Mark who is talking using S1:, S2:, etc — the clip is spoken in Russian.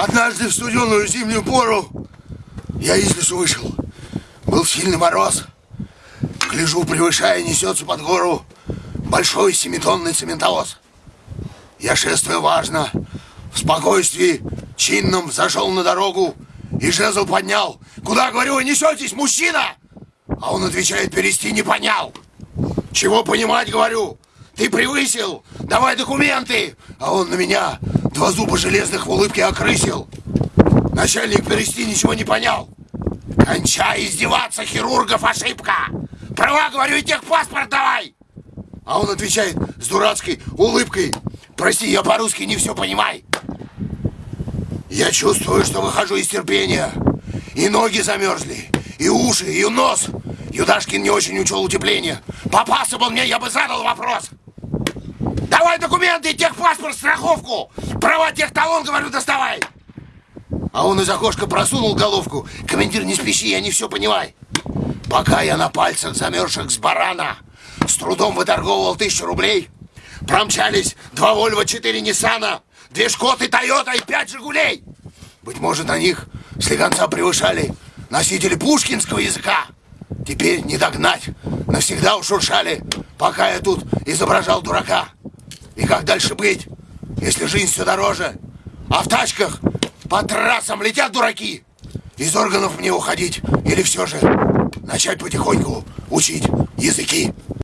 S1: Однажды в студеную зимнюю пору я из лесу вышел. Был сильный мороз. Гляжу, превышая, несется под гору большой семитонный цементовоз. Я шествую важно, в спокойствии, чинном зашел на дорогу и жезл поднял. Куда, говорю, вы несетесь, мужчина? А он отвечает, перести не понял. Чего понимать, говорю? Ты превысил, давай документы. А он на меня два зуба железных в улыбке окрысил. Начальник перести ничего не понял. Кончай издеваться, хирургов ошибка. Права, говорю, и техпаспорт давай. А он отвечает с дурацкой улыбкой. Прости, я по-русски не все понимаю. Я чувствую, что выхожу из терпения. И ноги замерзли, и уши, и нос. Юдашкин не очень учел утепление. Попался бы мне, я бы задал вопрос. Давай документы, техпаспорт, страховку. Права техталон, говорю, доставай. А он из окошка просунул головку. Командир, не спеши, я не все понимаю. Пока я на пальцах замерзших с барана с трудом выторговывал тысячу рублей, промчались два Вольва, четыре Ниссана, две Шкоты, Тойота и пять Жигулей. Быть может, на них слегонца превышали носители пушкинского языка. Теперь не догнать. Навсегда ушуршали, пока я тут изображал дурака. И как дальше быть, если жизнь все дороже? А в тачках по трассам летят дураки. Из органов мне уходить или все же начать потихоньку учить языки?